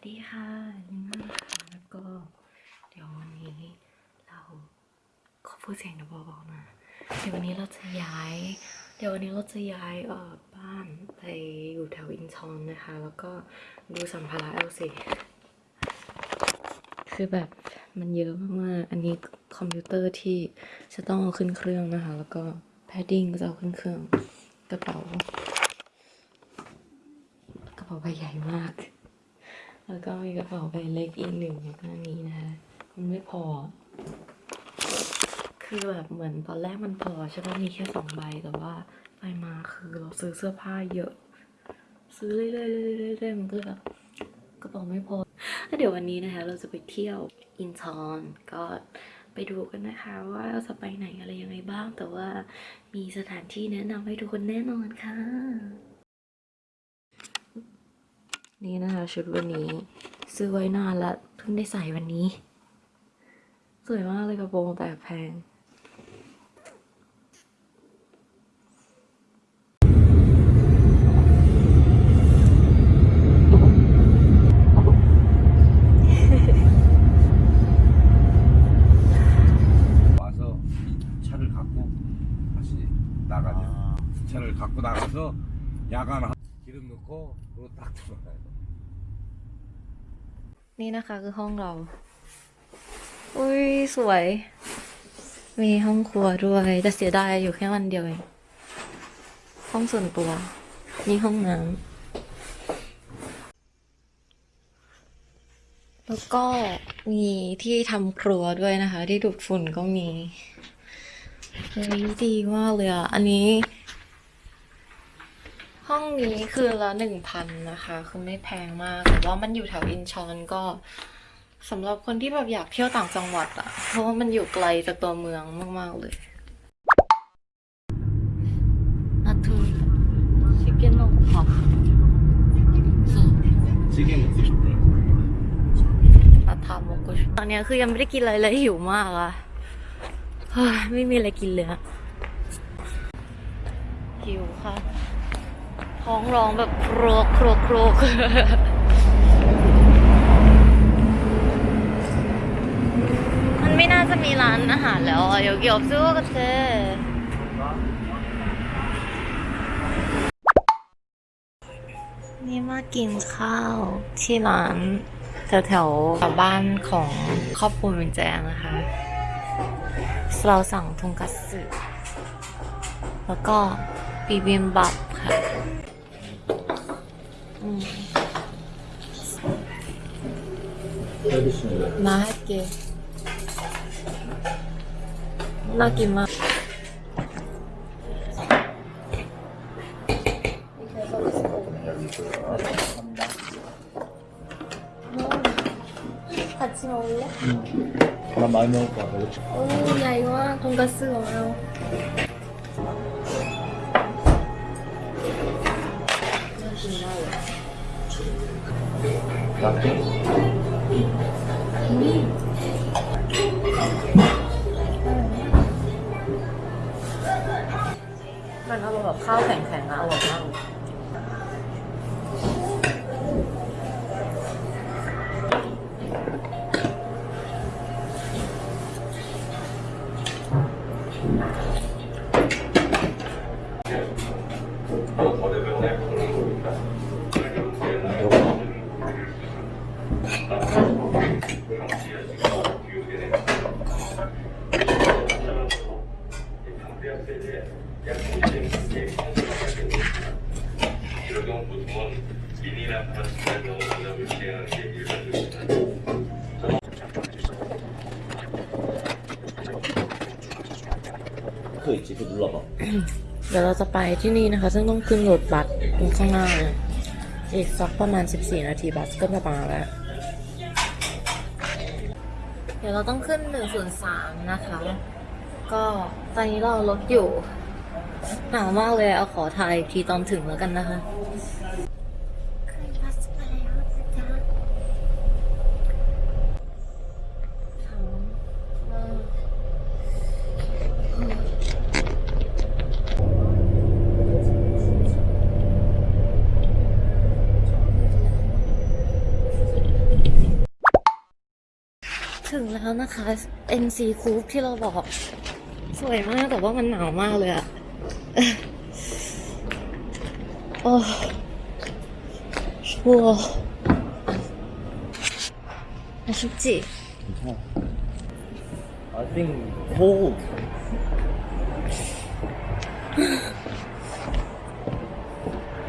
สวัสดีค่ะยินดีมากค่ะแล้วก็เดี๋ยววันนี้เราขอพูดเสียงเบาๆนะเดี๋ยววันนี้เราจะย้าย เดี๋ยววันนี้เราจะย้ายเอ่อบ้านไปอยู่แถวอินชอนนะคะ แล้วก็ดูสัมภาระแอลสิคือแบบมันเยอะมากๆอันนี้คอมพิวเตอร์ที่จะต้องเอาขึ้นเครื่องนะคะ แล้วก็ padding ก็จะเอาขึ้นเครื่องกระเป๋ากระเป๋าใบใหญ่มาก แล้วก็มีกระเป๋าใบเล็กอีกหนึ่งอยู่ข้างนี้นะคะมันไม่พอ คือแบบเหมือนตอนแรกมันพอใช่ปะมีแค่สองใบแต่ว่าไปมาคือเราซื้อเสื้อผ้าเยอะ ซื้อเรื่อยๆเรื่อยๆเรื่อยๆมันก็แบบกระเป๋าไม่พอแล้วเดี๋ยววันนี้นะคะ เราจะไปเที่ยวอินชอนก็ไปดูกันนะคะว่าเราจะไปไหนอะไรยังไงบ้าง แต่ว่ามีสถานที่แนะนำให้ทุกคนแน่นอนค่ะ นี่นะคะชุดวันนี้ซื้อไว้นานละเพิ่งได้ใส่วันนี้ สวยมากเลยกระโปรงแต่แพง 기름 넣고 그리고 딱 들어가요. นี่นะคะคือห้องเรา อุ้ยสวย มีห้องครัวด้วย แต่เสียดายอยู่แค่วันเดียวเอง ห้องส่วนตัว มีห้องน้ำ แล้วก็มีที่ทำครัวด้วยนะคะ ที่ดูดฝุ่นก็มีเฮ้ยดีมากเลยอ่ะ อันนี้ ห้องนี้คือละหนึ่งพันนะคะ คือไม่แพงมาก แต่ว่ามันอยู่แถวอินชอนก็สำหรับคนที่แบบอยากเที่ยวต่างจังหวัดอะเพราะว่ามันอยู่ไกลจากตัวเมืองมาก ๆ เลยนัทูชิคเก้นโลกพ็อกชิคเก้นปลาทามกุชตอนนี้คือยังไม่ได้กินอะไรเลยหิวมากอะไม่มีอะไรกินเลยหิวค่ะ ท้องร้องแบบโครกโครกโครกมันไม่น่าจะมีร้านอาหารแล้วอเดี๋ยวเกี่ยวซื้อกันเถอะนี่มากินข้าวที่ร้านแถวแถวบ้านของครอบครัวมินแจนะคะ เราสั่งทงกัตสึแล้วก็ปีบิมบับค่ะ 응. 알겠습니다. 나 할게. 나기만. 같이 먹을래? 음. 응. 나 많이 먹을 거야. 오야 이거 돈가스가 어려워. ินได้มันเอาแบบข้าวแข็งๆอะอร่อยมาก จะไปที่นี่นะคะ ซึ่งต้องขึ้นรถบัสตรงข้างหน้าเนี่ยอีกสักประมาณ 14 นาทีบัสก็จะมาแล้ว เดี๋ยวเราต้องขึ้น 103 นะคะ ก็ตอนนี้เรารถอยู่หนาวมากเลยเอาขอถ่ายทีตอนถึงแล้วกันนะคะ ขึ้นบัสมาแล้วนะจ๊ะหนาวมาก 아, ถึงแล้วนะคะ NC Coupe ที่เราบอก สวยมากแต่ว่ามันหนาวมากเลยอะโอ้ชัวอาชุจิ I think cold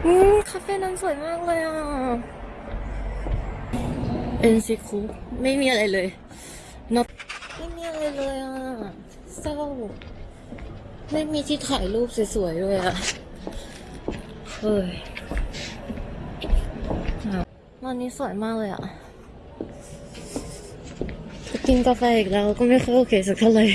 อืมคาเฟ่นั้นสวยมากเลยอะ NC คนซีคูไม่มีอะไรเลย ไม่มีที่ถ่ายรูปสวยๆด้วยอะเฮ้ยร้านนี้สวยมากเลยอะจะกินกาแฟอีกแล้วก็ไม่ค่อยโอเคสักเท่าไหร่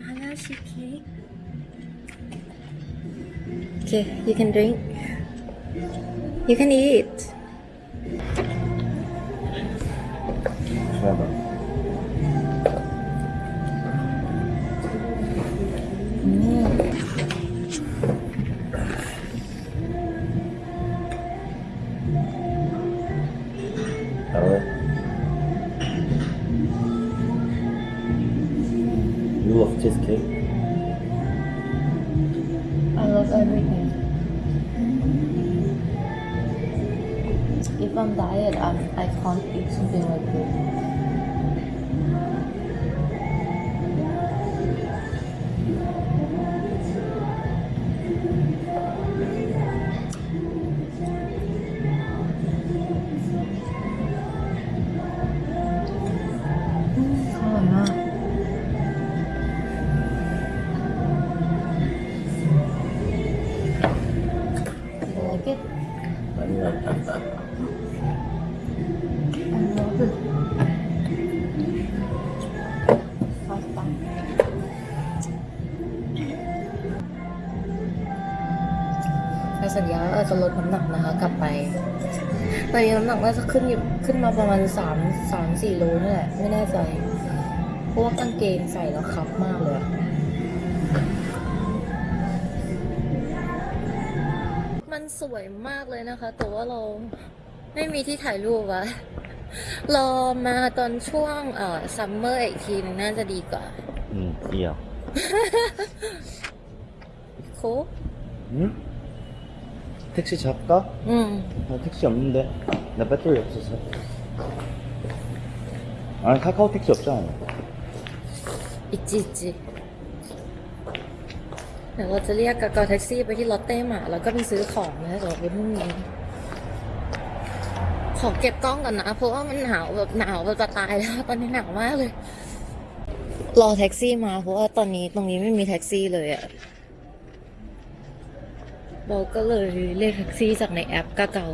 มาแล้วชีสเค้กโอเค you can drink you can eat. 좋 แต่สัญญาว่าจะลดน้ำหนักนะคะ กลับไปตอนนี้น้ำหนักน่าจะขึ้นอยู่ขึ้นมาประมาณสามสามสี่โลนี่แหละไม่แน่ใจเพราะว่ากางเกงใส่แล้วครับมากเลยมันสวยมากเลยนะคะ แต่ว่าเราไม่มีที่ถ่ายรูปวะรอมาตอนช่วงเอ่อซัมเมอร์อีกทีนึงน่าจะดีกว่า อืมเกี่ยวโค Hmm? 택시 잡까? อืม 나 택시 없는데. 나 배터리 없어서. 아니, 카카오 택시 없잖아. อิจิอิจิเดี๋ยวเราจะเรียกกากาแท็กซี่ไปที่ลอตเต้หมาแล้วก็ไปซื้อของนะเดี๋ยวไปพรุ่งนี้ ขอเก็บกล้องก่อนนะ เพราะว่ามันหนาวแบบหนาวแบบจะตายแล้ว ตอนนี้หนาวมากเลย รอแท็กซี่มา เพราะว่าตอนนี้ตรงนี้ไม่มีแท็กซี่เลยอะ เราก็เลยเรียกแท็กซี่จากในแอปกาเกา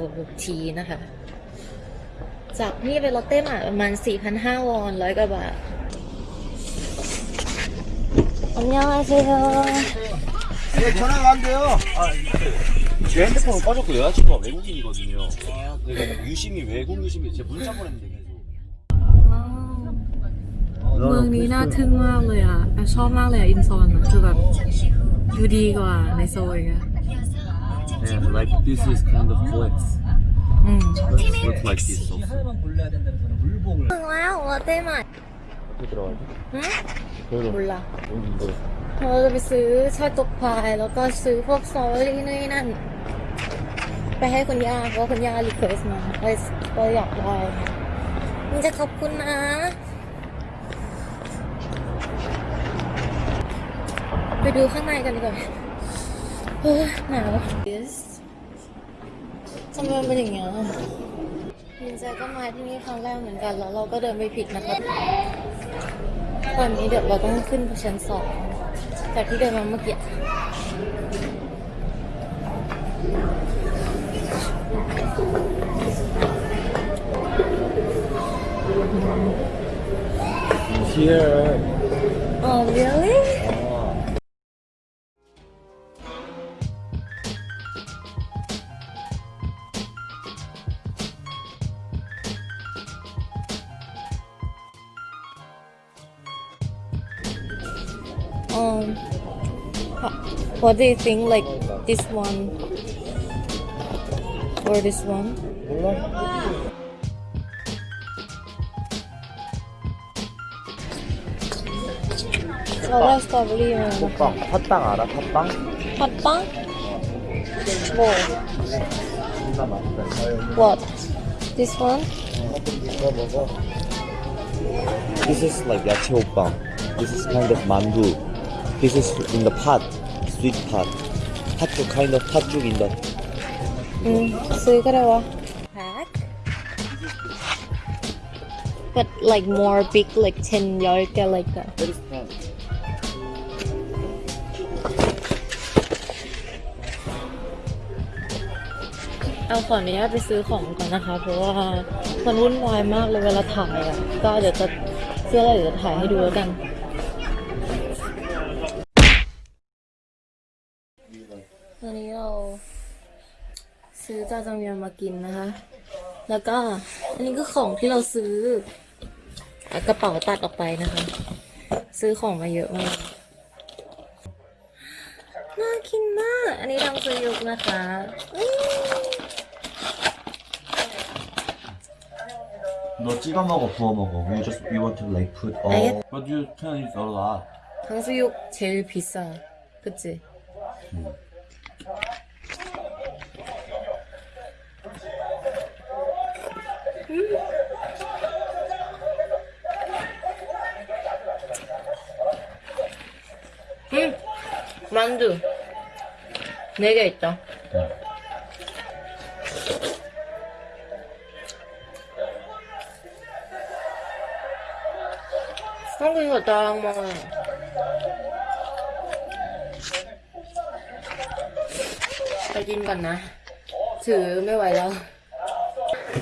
ทีนะคะ จากนี่ไปลอตเต้หมาประมาณ 4,500วอนร้อยกว่าบาท อันยองอาเซโย 네, 전화가 안 돼요. 제 핸드폰은 꺼졌고 여자친구가 외국인이거든요. 그러니까 유심히 외국 유심히 제 문자 보냈는데 계속. เมืองนี้น่าทึ่งมากเลยอ่ะแอบชอบมากเลยอ่ะ อินซอนอ่ะ คือแบบดูดีกว่าในโซยอ่ะ Yeah, like this is kind of flex. อืม Let's look like this also. ถึงแล้วลอตเต้ใหม่ 어떻게 들어가지? หืม 그래도 บุญละ 여기 이거 เราจะไปซื้อชาตกพายแล้วก็ซื้อพวกซอรี่นู่นนนั่น ไปให้คุณย่าเพราะว่าคุณย่ารีเควสมาเลยก็อยากได้มันจะขอบคุณนะ ไปดูข้างในกันดีกว่า เฮ้ยหนาว Yes ทำไมมันเป็นอย่างเงี้ยยินใจก็มาที่นี่ครั้งแรกเหมือนกันแล้วเราก็เดินไปผิดนะครับตอนนี้เดี๋ยวเราต้องขึ้นไปชั้นสองจากที่เดินมาเมื่อกี้ here. Oh really What do you think like this one or this one? 저가 스트로베리면 팥빵 팥빵 알아 팥빵? 팥빵? 뭐? 진짜 맛있다 What? This one? 이거 먹어 This is like 야채 호빵 This is kind of mandu This is in the pot sweet pot 팥죽 kind of 팥죽 in the 응,ซื้อก็ได้วะ Pack? But like more big, like 10 10개 like that. What is that? เอาขออนุญาตไปซื้อของก่อนนะคะ เพราะว่ามันวุ่นวายมากเลยเวลาถ่ายอ่ะ ก็เดี๋ยวจะเสื้ออะไรเดี๋ยวจะถ่ายให้ดูแล้วกัน จาจังเมียนมากินนะคะ แล้วก็อันนี้ก็ของที่เราซื้ออ่ะกระเป๋าตัดออกไปนะคะ ซื้อของมาเยอะมาก น่ากินมาก อันนี้ทำซื้อยุกนะคะอื้อ 너 찍어 먹어 부어 먹어 We just we want to like put all 알겠- But you can use a lot 탕수육 제일 비싸. 그치? 음. 만두. 네 개 있다. 한국 이거 나랑 먹어요. ไปกินก่อนนะ ถือไม่ไหวแล้ว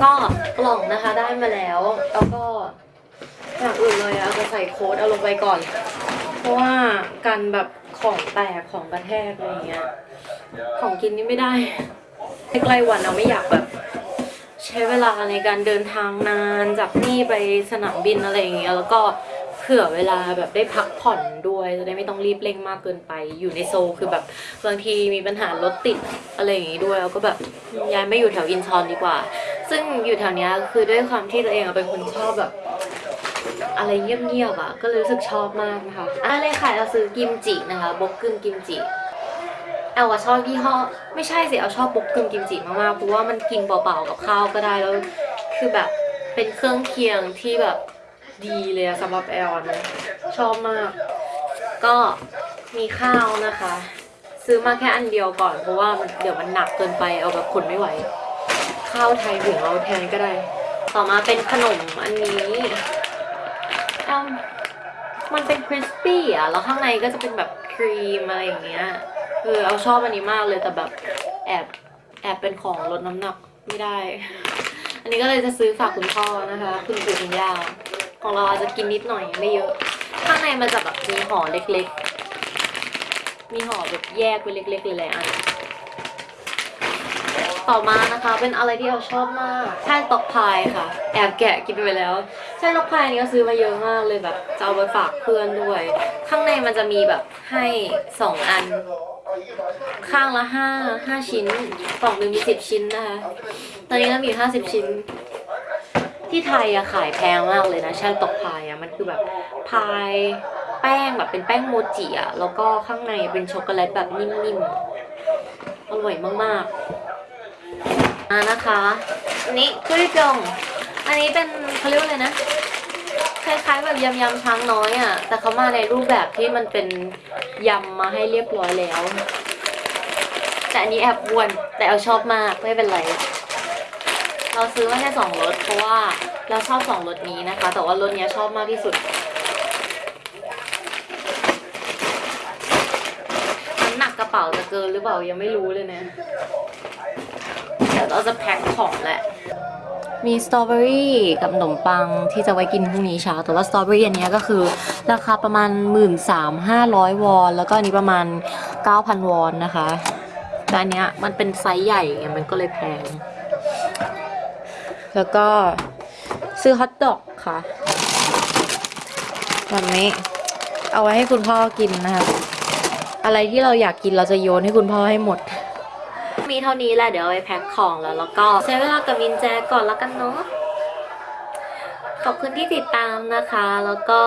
ก็กล่องนะคะได้มาแล้ว แล้วก็อย่างอื่นเลยอะเอาจะใส่โค้ดเอาลงไปก่อน เพราะว่ากันแบบ ของแตกของกระแทกอะไรเงี้ย ของกินนี่ไม่ได้ใกล้วันเราไม่อยากแบบ ใช้เวลาในการเดินทางนานจากนี่ไปสนามบินอะไรอย่างเงี้ยแล้วก็เผื่อเวลาแบบได้พักผ่อนด้วยจะได้ไม่ต้องรีบเร่งมากเกินไป อยู่ในโซคือแบบบางทีมีปัญหารถติดอะไรอย่างงี้ด้วยแล้วก็แบบย้ายไม่อยู่แถวอินชอนดีกว่า ซึ่งอยู่แถวเนี้ยคือด้วยความที่ตัวเองเป็นคนชอบแบบ อะไรเงียบๆอะ ก็เลยรู้สึกชอบมากนะคะอันเลยค่ะเราซื้อกิมจินะคะบกกึ่งกิมจิแอลว่าชอบยี่ห้อไม่ใช่สิแอลชอบบกกึ่งกิมจิมากๆเพราะว่ามันกินเปล่าๆกับข้าวก็ได้แล้ว คือแบบเป็นเครื่องเคียงที่แบบดีเลยสำหรับแอลนะชอบมาก ก็มีข้าวนะคะ ซื้อมาแค่อันเดียวก่อน เพราะว่ามันเดี๋ยวมันหนักเกินไปแอลแบบขนไม่ไหว ข้าวไทยหุงเอาแทนก็ได้ ต่อมาเป็นขนมอันนี้ แอลมันเป็น crispy อะ แล้วข้างในก็จะเป็นแบบครีมอะไรอย่างเงี้ย เออ แอลชอบอันนี้มากเลย แต่แบบแอบแอบเป็นของลดน้ำหนักไม่ได้ อันนี้ก็เลยจะซื้อฝากคุณพ่อนะคะ คุณปู่คุณย่าของเราอาจจะกินนิดหน่อยไม่เยอะ ข้างในมันจะแบบมีห่อเล็กๆ มีห่อแบบแยกไว้เล็กๆเลยแหละอันต่อมานะคะ เป็นอะไรที่เราชอบมากแท่งตอกพายค่ะ แอบแกะกินไปแล้ว แท่งตอกพายนี้ก็ซื้อมาเยอะมากเลยแบบจะเอาไปฝากเพื่อนด้วย ข้างในมันจะมีแบบให้สองอัน ข้างละห้าห้าชิ้นกล่องหนึ่งมีสิบชิ้นนะคะ ตอนนี้เรามีห้าสิบชิ้น ที่ไทยอะขายแพงมากเลยนะช่างตกพายอะมันคือแบบพายแป้งแบบเป็นแป้งโมจิอะแล้วก็ข้างในเป็นช็อกโกแลตแบบนิ่มๆอร่อยมากๆอ่านะคะนนี้กุยจง อันนี้เป็นเขาเรียกว่าอะไรนะคล้ายๆแบบยำยำช้างน้อยอะ่ะ แต่เขามาในรูปแบบที่มันเป็นยำมาให้เรียบร้อยแล้ว แต่อันนี้แอบอ้วนแต่เอาชอบมากไม่เป็นไร เราซื้อมาแค่สองรสเพราะว่าเราชอบสองรสนี้นะคะ แต่ว่ารสเนี้ยชอบมากที่สุดน้ำหนักกระเป๋าจะเกินหรือเปล่ายังไม่รู้เลยนะเดี๋ยวเราจะแพ็คของแหละ มีสตรอเบอรี่กับขนมปังที่จะไว้กินพรุ่งนี้เช้า แต่ว่าสตรอเบอรี่อันนี้ก็คือ ราคาประมาณ 1 3 5 0 0 วอน แล้วก็อันนี้ประมาณ 9,000 วอนนะคะแต่อันเนี้ยมันเป็นไซส์ใหญ่ไงมันก็เลยแพง แล้วก็ซื้อฮอทดอกค่ะแบบนี้เอาไว้ให้คุณพ่อกินนะคะ อะไรที่เราอยากกินเราจะโยนให้คุณพ่อให้หมด มีเท่านี้แหละเดี๋ยวไปแพ็คของแล้วแล้วก็ใช้เวลากับมินแจก่อนแล้วกันเนาะขอบคุณที่ติดตามนะคะ แล้วก็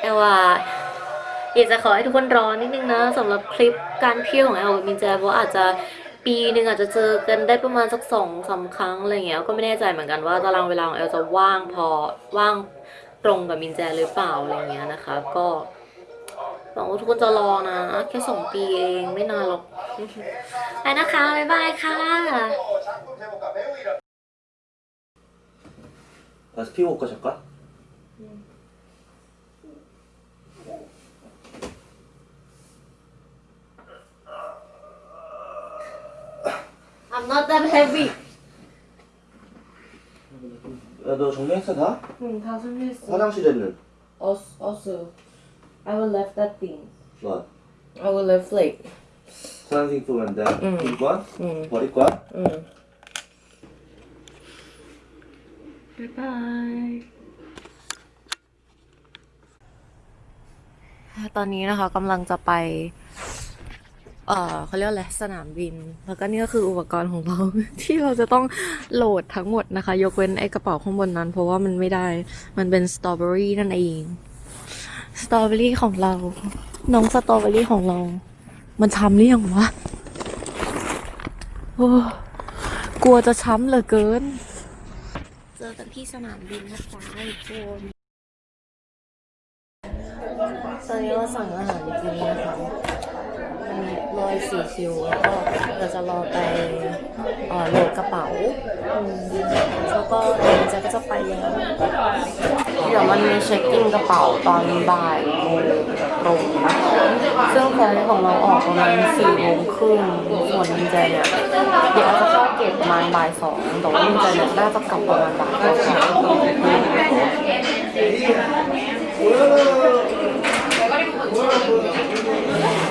เอลว่าอยากจะขอให้ทุกคนรอนิดนึงนะสำหรับคลิปการเที่ยวของแอลกับมินแจเพราะอาจจะปีหนึ่งอาจจะเจอกันได้ประมาณสักสองสามครั้งอะไรเงี้ยก็ไม่แน่ใจเหมือนกันว่าตารางเวลาของแอลจะว่างพอว่างตรงกับมินแจหรือเปล่าอะไรเงี้ยนะคะก็ วังว่าทุกคนจะรอนะ แค่สองปีเองไม่นานหรอก ไปนะคะ บ๊ายบายค่ะ 다시 피고 올까 잠깐? I'm not that heavy 야너 정리했어 다? 응, 다 준비했어. 화장실에는 Also, also, I will left that thing. What? I will left like. Something to run down. Mm. Pink one? Mm. Body one? Mm. Goodbye. ตอนนี้นะคะกำลังจะไป เออเขาเรียกอะไรสนามบิน แล้วก็นี่ก็คืออุปกรณ์ของเรา ที่เราจะต้องโหลดทั้งหมดนะคะ ยกเว้นไอ้กระเป๋าข้างบนนั้น เพราะว่ามันไม่ได้ มันเป็นสตรอเบอรี่นั่นเอง สตรอเบอรี่ของเรา น้องสตรอเบอรี่ของเรา มันช้ำหรือยังวะโอ้กลัวจะช้ำเหลือเกิน เจอกันที่สนามบินนะจ๊ะทุกคนตอนนี้เราสั่งอาหารกินนะคะอันนี้รอยสี่คิวแล้วก็เราจะรอไปเอ่อโหลดกระเป๋าแล้วก็เดี๋ยวจะก็จะไปแล้ว เดี๋ยวมันมีเช็คอินกระเป๋าตอนบ่ายโมงตรงนะคะซึ่งแฟนของเราออกประมาณสี่โมงครึ่งส่วนมินเจเนี่ยเดี๋ยวอาจจะเข้าเก็บประมาณบ่ายสองแต่ว่ามินเจเนี่ยน่าจะกลับประมาณบ่ายสอง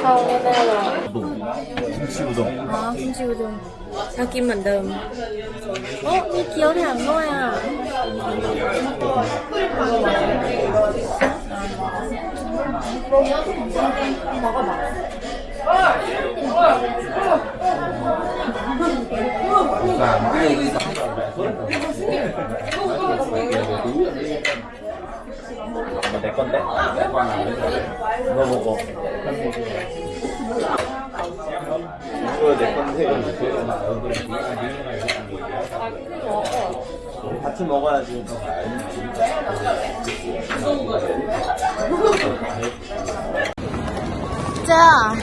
เข้าแน่ๆเลย 김치우동 아 김치우동 자기 만담 어? 이 기억이 안 나야 먹어봐 아, 내 건데? 내 거는 안 돼. 물어보고. 같이 먹어야지. 자